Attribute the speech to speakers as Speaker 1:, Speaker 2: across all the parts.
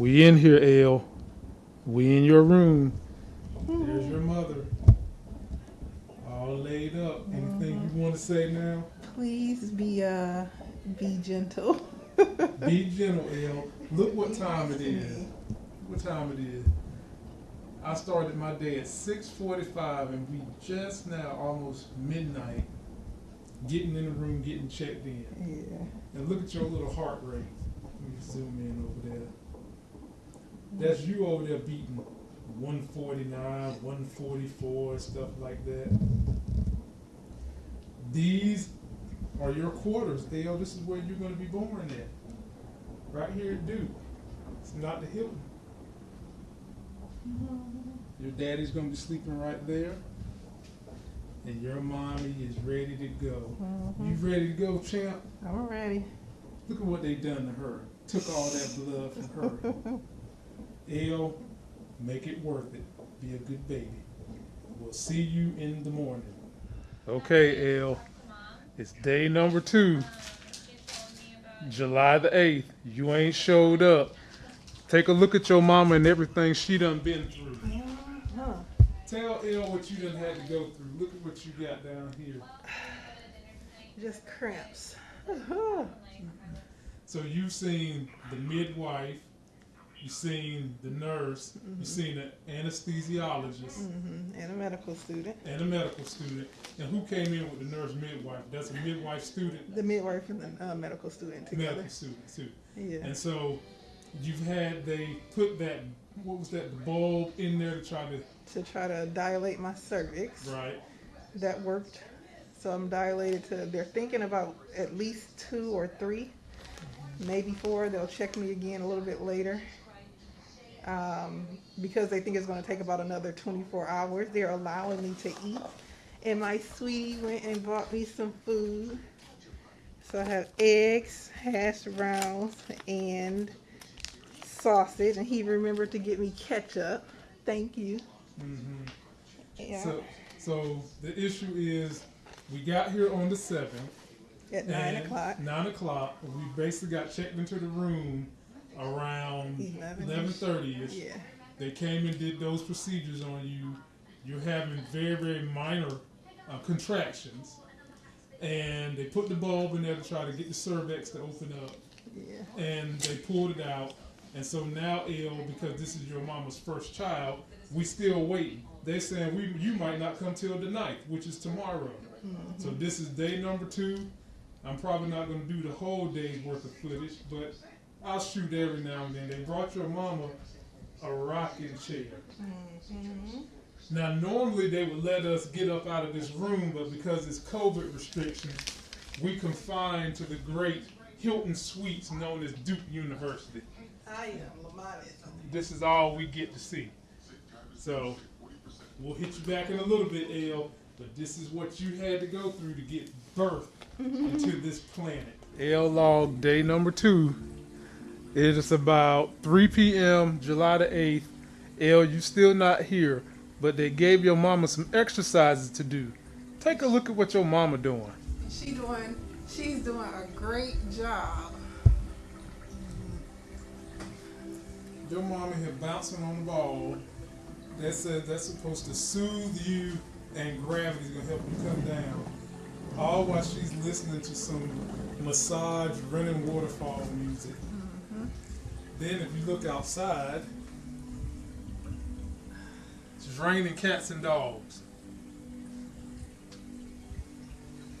Speaker 1: We in here, L. We in your room. There's your mother. All laid up. Anything you want to say now?
Speaker 2: Please be uh be gentle.
Speaker 1: Be gentle, L. Look what time it is. What time it is. I started my day at 6:45, and we just now almost midnight. Getting in the room, getting checked in,
Speaker 2: yeah.
Speaker 1: and look at your little heart rate. Let me zoom in over there. That's you over there beating 149, 144, and stuff like that. These are your quarters, Dale. This is where you're going to be born at. Right here at Duke. It's not the Hilton. Your daddy's going to be sleeping right there. And your mommy is ready to go. You
Speaker 2: Mhm.
Speaker 1: ready to go, champ?
Speaker 2: I'm ready.
Speaker 1: Look at what they done to her. Took all that blood from her. L, make it worth it. Be a good baby. We'll see you in the morning. Okay, L. It's day number two, July the 8th. You ain't showed up. Take a look at your mama and everything she done been through.
Speaker 2: Huh.
Speaker 1: Tell L what you done had to go through. Look at what you got down here.
Speaker 2: Just cramps.
Speaker 1: So you've seen the midwife, you've seen the nurse, you've seen the anesthesiologist,
Speaker 2: hmm And a medical student.
Speaker 1: and a medical student. And who came in with the nurse midwife? That's a midwife student,
Speaker 2: The midwife and the uh, medical student together.
Speaker 1: medical student too.
Speaker 2: Yeah.
Speaker 1: And so you've had they put that what was that bulb in there to try to
Speaker 2: To try to dilate my cervix.
Speaker 1: right.
Speaker 2: That worked. So I'm dilated to, they're thinking about at least two or three, maybe four. They'll check me again a little bit later. Um, because they think it's going to take about another 24 hours. They're allowing me to eat. And my sweetie went and bought me some food. So I have eggs, hash browns, and sausage. And he remembered to get me ketchup. Thank you.
Speaker 1: hmm
Speaker 2: Yeah.
Speaker 1: So so the issue is we got here on the seventh.
Speaker 2: at nine o'clock.
Speaker 1: Nine o'clock. We basically got checked into the room around
Speaker 2: Eleven-ish.
Speaker 1: eleven thirty ish.
Speaker 2: Yeah.
Speaker 1: They came and did those procedures on you. You're having very very minor uh, contractions, and they put the bulb in there to try to get the cervix to open up,
Speaker 2: Yeah.
Speaker 1: and they pulled it out. And so now, ill because this is your mama's first child, we still waiting. They saying we you might not come till the ninth, which is tomorrow. So this is day number two. I'm probably not going to do the whole day's worth of footage, but I'll shoot every now and then. They brought your mama a rocking chair.
Speaker 2: Mhm.
Speaker 1: Now, normally they would let us get up out of this room, but because it's COVID restrictions, we confined to the great Hilton Suites known as Duke University.
Speaker 2: I am Lamont.
Speaker 1: This is all we get to see. So, we'll hit you back in a little bit, L. But this is what you had to go through to get birthed into this planet. L log day number two. It is about 3 p.m. July the 8th. L, you still not here, but they gave your mama some exercises to do. Take a look at what your mama doing.
Speaker 2: She doing. She's doing a great job.
Speaker 1: Your mama here bouncing on the ball. That says that's supposed to soothe you and gravity's gonna help you come down. All while she's listening to some massage running waterfall music. Mm-hmm. Then if you look outside, it's raining cats and dogs.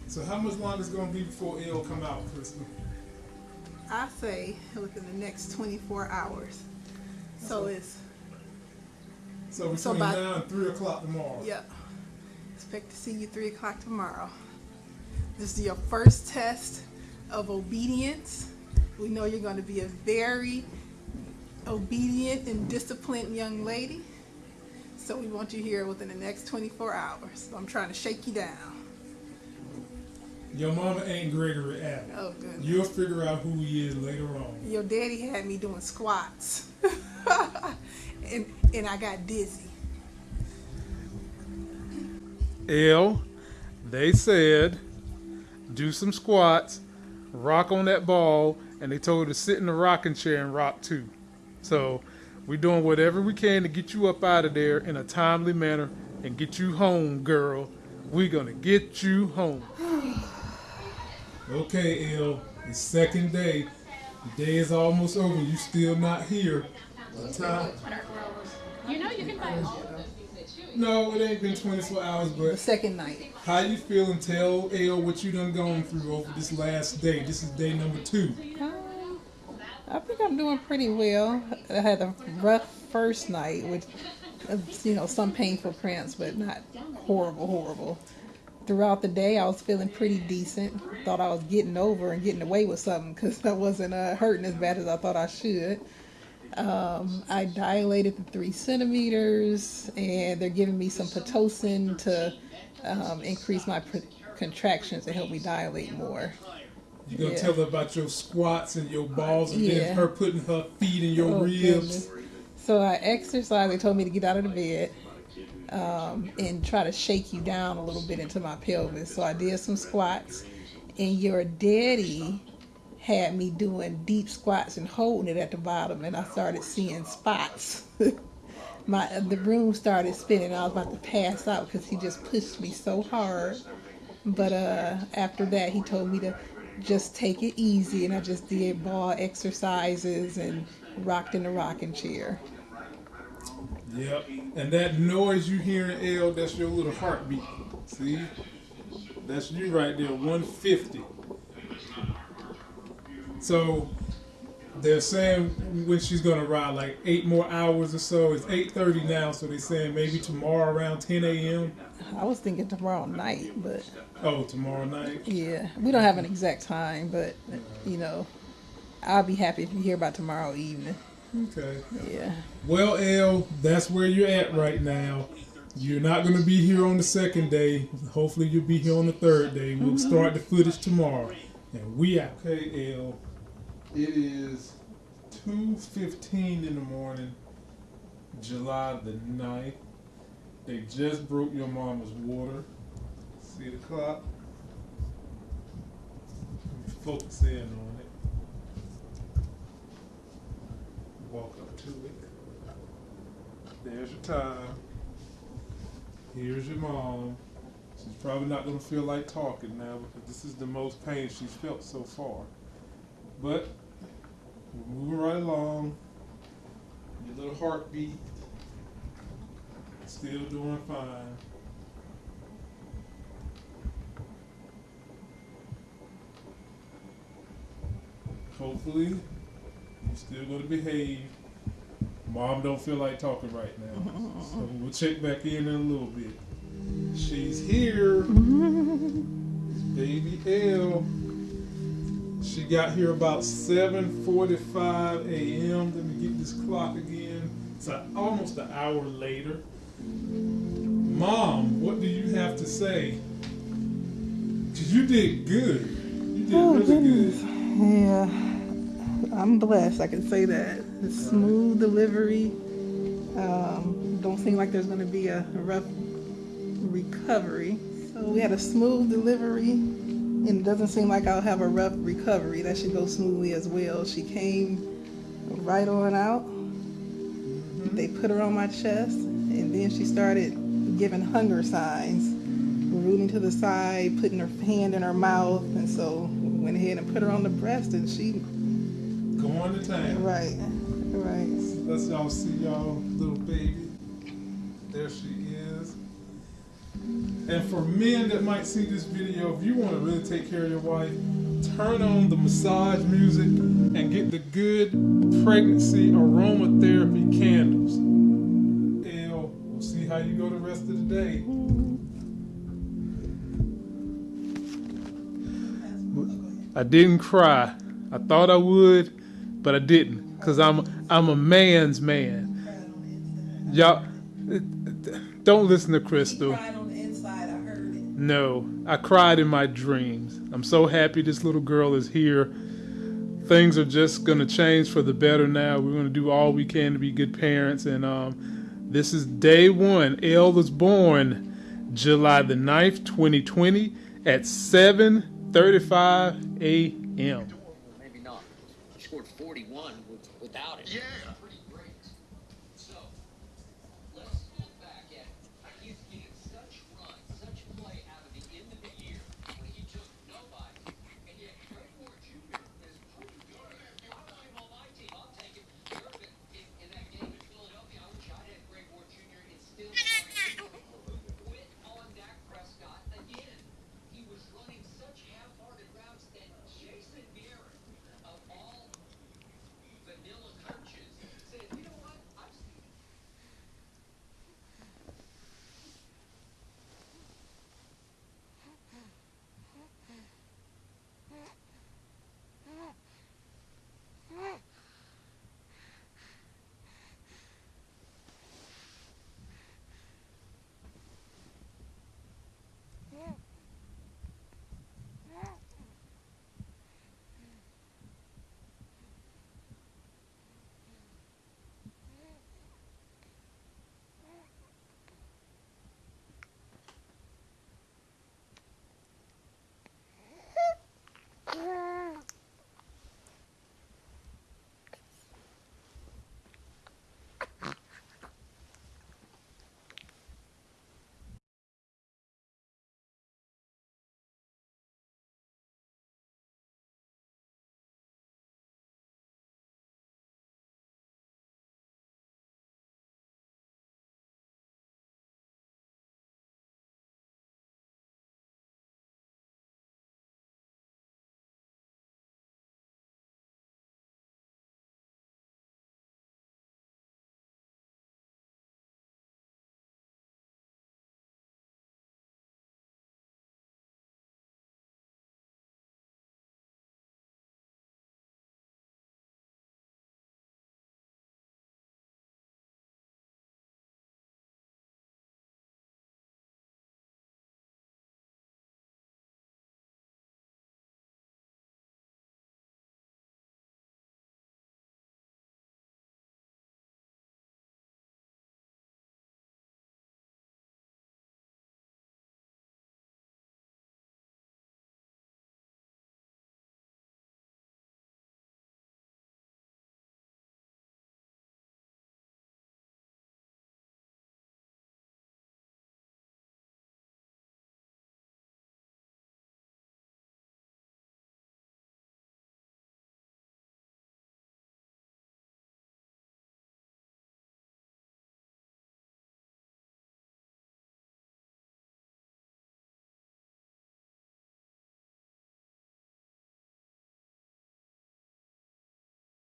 Speaker 1: So how much longer is it gonna be before L come out, Kristen?
Speaker 2: I say within the next 24 hours. So it's
Speaker 1: So between
Speaker 2: So by-
Speaker 1: now and three o'clock tomorrow.
Speaker 2: yep. Expect to see you three o'clock tomorrow. This is your first test of obedience. We know you're going to be a very obedient and disciplined young lady. So we want you here within the next 24 hours. So I'm trying to shake you down.
Speaker 1: Your mama ain't Gregory Abbott.
Speaker 2: Oh, goodness.
Speaker 1: You'll figure out who he is later on.
Speaker 2: Your daddy had me doing squats. and and I got dizzy.
Speaker 1: L, they said, do some squats, rock on that ball, and they told her to sit in the rocking chair and rock too. So we're doing whatever we can to get you up out of there in a timely manner and get you home, girl. We're gonna get you home. okay, L. The second day. The day is almost over. You still not here. What time?
Speaker 3: You know you can find
Speaker 1: No, it ain't been 24 hours, but
Speaker 2: second night.
Speaker 1: how you feeling? Tell L what you done gone through over this last day. This is day number two.
Speaker 2: Um, I think I'm doing pretty well. I had a rough first night with, uh, you know, some painful cramps, but not horrible, horrible. Throughout the day, I was feeling pretty decent. Thought I was getting over and getting away with something because I wasn't uh, hurting as bad as I thought I should. Um, I dilated the three centimeters, and they're giving me some pitocin to um, increase my contractions to help me dilate more.
Speaker 1: You gonna
Speaker 2: Yeah.
Speaker 1: tell her about your squats and your balls, and
Speaker 2: Yeah.
Speaker 1: then her putting her feet in your
Speaker 2: Oh,
Speaker 1: ribs.
Speaker 2: goodness. So I exercised. They told me to get out of the bed um, and try to shake you down a little bit into my pelvis. So I did some squats, and your daddy had me doing deep squats and holding it at the bottom, and I started seeing spots. my the room started spinning. I was about to pass out because he just pushed me so hard. But uh, after that, he told me to just take it easy, and I just did ball exercises and rocked in the rocking chair.
Speaker 1: Yep. And that noise you hear in L, that's your little heartbeat. See? That's you right there, 150. So they're saying when she's gonna ride like eight more hours or so. It's 8:30 now, so they're saying maybe tomorrow around 10 a.m.
Speaker 2: I was thinking tomorrow night, but
Speaker 1: Oh, tomorrow night.
Speaker 2: yeah, we don't have an exact time, but you know, I'll be happy if you hear about tomorrow evening.
Speaker 1: Okay.
Speaker 2: Yeah.
Speaker 1: Well, L, that's where you're at right now. You're not going to be here on the second day. Hopefully, you'll be here on the third day. We'll mm-hmm. start the footage tomorrow, and we out. Okay, L. It is two fifteen in the morning, July the 9th. They just broke your mama's water. See the clock? Focus in on it. Walk up to it. There's your time. Here's your mom. She's probably not gonna feel like talking now because this is the most pain she's felt so far. But we're moving right along. Your little heartbeat still doing fine. Hopefully, you're still gonna behave. Mom don't feel like talking right now. So we'll check back in in a little bit. She's here. It's Baby L. She got here about 7:45 a.m. Let me get this clock again. It's a, almost an hour later. Mom, what do you have to say? Cause you did good. You did
Speaker 2: Oh
Speaker 1: really
Speaker 2: goodness.
Speaker 1: good.
Speaker 2: Yeah. I'm blessed. I can say that. It's smooth delivery. Um, don't seem like there's going to be a rough recovery. So we had a smooth delivery, and it doesn't seem like I'll have a rough recovery. That should go smoothly as well. She came right on out. Mm-hmm. They put her on my chest, and then she started giving hunger signs, rooting to the side, putting her hand in her mouth, and so went ahead and put her on the breast, and she
Speaker 1: Going to town.
Speaker 2: right, right.
Speaker 1: Let's y'all see y'all little baby. There she is. And for men that might see this video, if you want to really take care of your wife, turn on the massage music and get the good pregnancy aromatherapy candles. L, we'll see how you go the rest of the day. I didn't cry. I thought I would, but I didn't, cause I'm I'm a man's man. Y'all, don't listen to Crystal. No, I cried in my dreams. I'm so happy this little girl is here. Things are just gonna change for the better now. We're gonna do all we can to be good parents, and um, this is day one. Elle was born July the 9th, 2020, at 7:35 a.m.
Speaker 4: Maybe not. He scored 41 without it.
Speaker 5: Yeah,